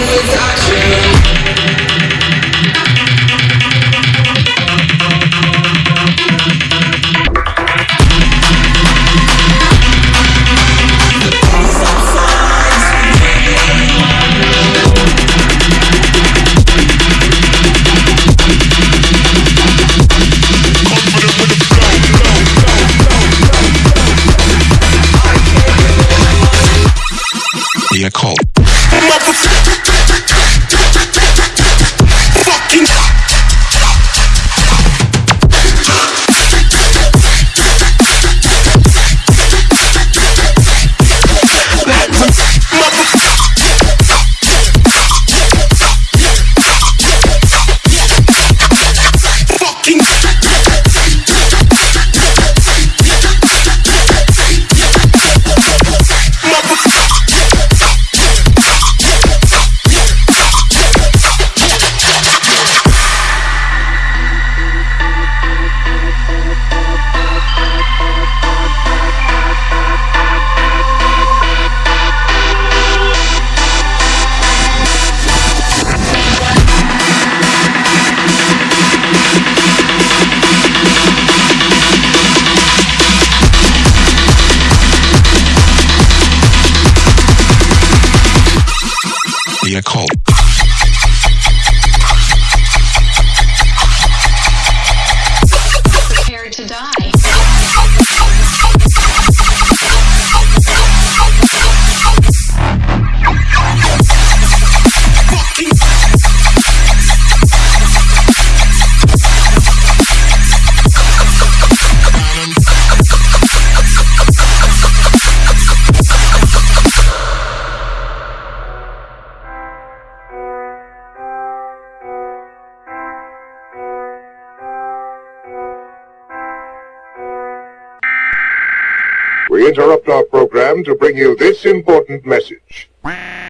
without you. The occult. The occult. Prepare We interrupt our program to bring you this important message.